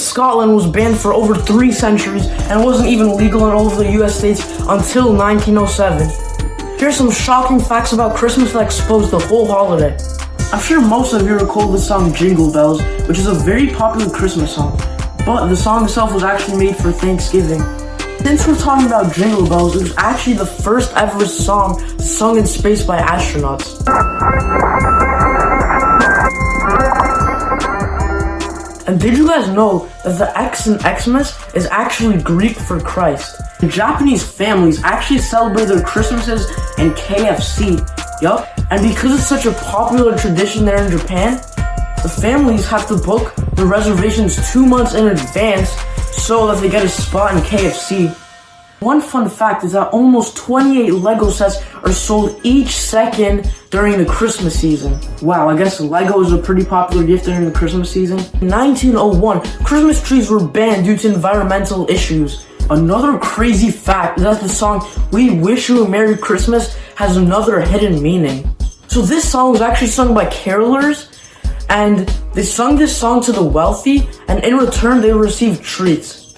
Scotland was banned for over three centuries and wasn't even legal in all of the US states until 1907. Here's some shocking facts about Christmas that expose the whole holiday. I'm sure most of you recall the song Jingle Bells, which is a very popular Christmas song, but the song itself was actually made for Thanksgiving. Since we're talking about Jingle Bells, it was actually the first ever song sung in space by astronauts. And did you guys know that the X in Xmas is actually Greek for Christ? The Japanese families actually celebrate their Christmases in KFC. Yup. And because it's such a popular tradition there in Japan, the families have to book the reservations two months in advance so that they get a spot in KFC. One fun fact is that almost 28 Lego sets are sold each second during the Christmas season. Wow, I guess Lego is a pretty popular gift during the Christmas season. In 1901, Christmas trees were banned due to environmental issues. Another crazy fact is that the song We Wish You a Merry Christmas has another hidden meaning. So this song was actually sung by carolers and they sung this song to the wealthy and in return they received treats.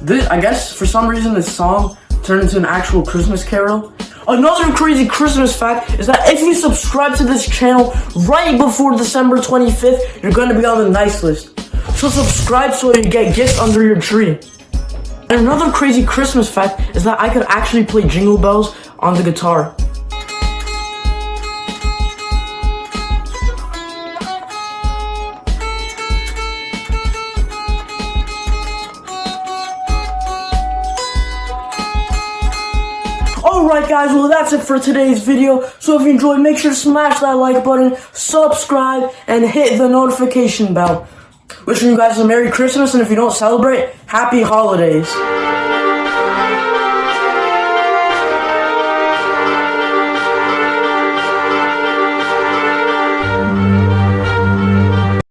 This, I guess for some reason this song turned into an actual Christmas carol. Another crazy Christmas fact is that if you subscribe to this channel right before December 25th, you're going to be on the nice list. So subscribe so you get gifts under your tree. And another crazy Christmas fact is that I could actually play Jingle Bells on the guitar. Alright guys, well that's it for today's video. So if you enjoyed, make sure to smash that like button, subscribe, and hit the notification bell. Wishing you guys a Merry Christmas, and if you don't celebrate, Happy Holidays.